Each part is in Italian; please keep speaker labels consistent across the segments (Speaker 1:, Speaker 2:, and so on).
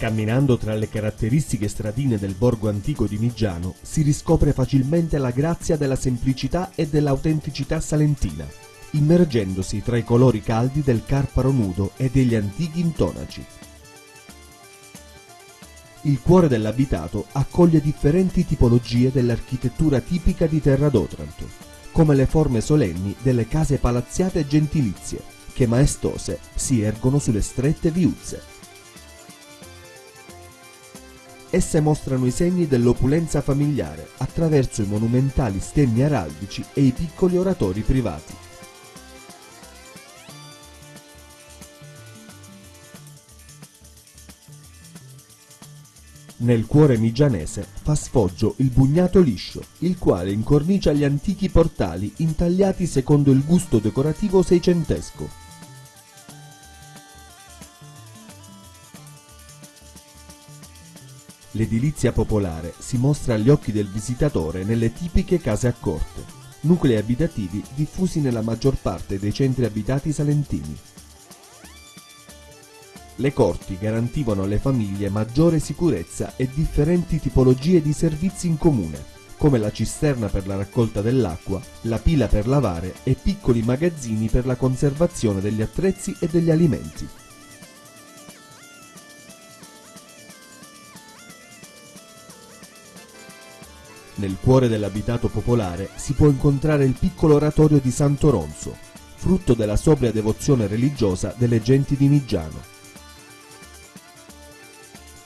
Speaker 1: Camminando tra le caratteristiche stradine del borgo antico di Migiano si riscopre facilmente la grazia della semplicità e dell'autenticità salentina, immergendosi tra i colori caldi del carparo nudo e degli antichi intonaci. Il cuore dell'abitato accoglie differenti tipologie dell'architettura tipica di Terra d'Otranto, come le forme solenni delle case palazziate e gentilizie, che maestose si ergono sulle strette viuzze. Esse mostrano i segni dell'opulenza familiare attraverso i monumentali stemmi araldici e i piccoli oratori privati. Nel cuore migianese fa sfoggio il bugnato liscio, il quale incornicia gli antichi portali intagliati secondo il gusto decorativo seicentesco. L'edilizia popolare si mostra agli occhi del visitatore nelle tipiche case a corte, nuclei abitativi diffusi nella maggior parte dei centri abitati salentini. Le corti garantivano alle famiglie maggiore sicurezza e differenti tipologie di servizi in comune, come la cisterna per la raccolta dell'acqua, la pila per lavare e piccoli magazzini per la conservazione degli attrezzi e degli alimenti. Nel cuore dell'abitato popolare si può incontrare il piccolo oratorio di Santo Ronzo, frutto della sobria devozione religiosa delle genti di Migiano.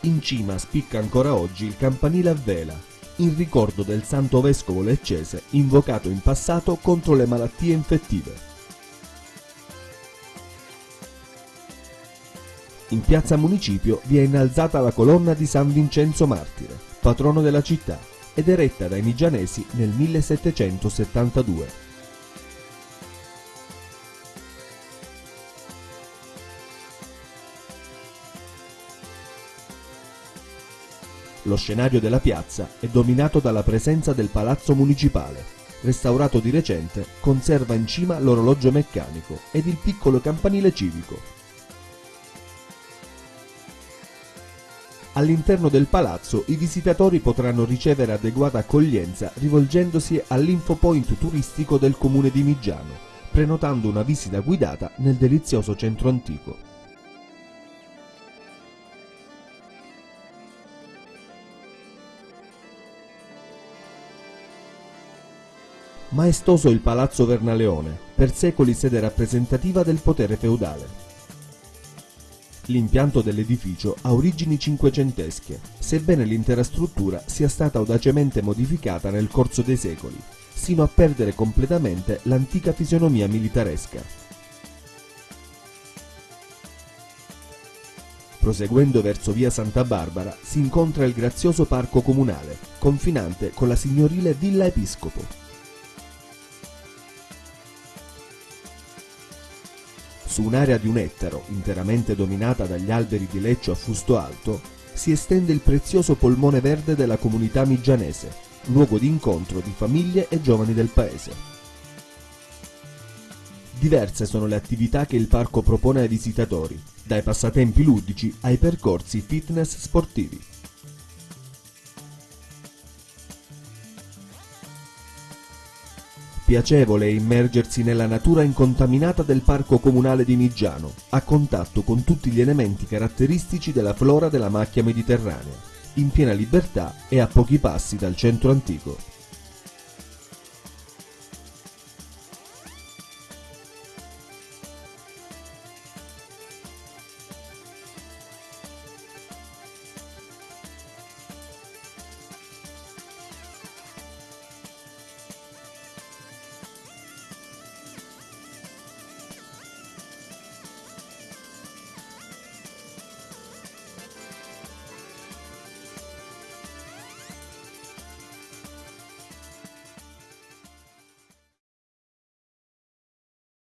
Speaker 1: In cima spicca ancora oggi il campanile a vela, in ricordo del santo vescovo leccese invocato in passato contro le malattie infettive. In piazza Municipio vi è innalzata la colonna di San Vincenzo Martire, patrono della città, ed eretta dai Migianesi nel 1772. Lo scenario della piazza è dominato dalla presenza del palazzo municipale. Restaurato di recente, conserva in cima l'orologio meccanico ed il piccolo campanile civico. All'interno del palazzo i visitatori potranno ricevere adeguata accoglienza rivolgendosi all'infopoint turistico del comune di Migiano, prenotando una visita guidata nel delizioso centro antico. Maestoso il Palazzo Vernaleone, per secoli sede rappresentativa del potere feudale. L'impianto dell'edificio ha origini cinquecentesche, sebbene l'intera struttura sia stata audacemente modificata nel corso dei secoli, sino a perdere completamente l'antica fisionomia militaresca. Proseguendo verso via Santa Barbara si incontra il grazioso parco comunale, confinante con la signorile Villa Episcopo. Su un'area di un ettaro, interamente dominata dagli alberi di leccio a fusto alto, si estende il prezioso polmone verde della comunità migianese, luogo di incontro di famiglie e giovani del paese. Diverse sono le attività che il parco propone ai visitatori, dai passatempi ludici ai percorsi fitness sportivi. Piacevole immergersi nella natura incontaminata del parco comunale di Migiano, a contatto con tutti gli elementi caratteristici della flora della macchia mediterranea, in piena libertà e a pochi passi dal centro antico.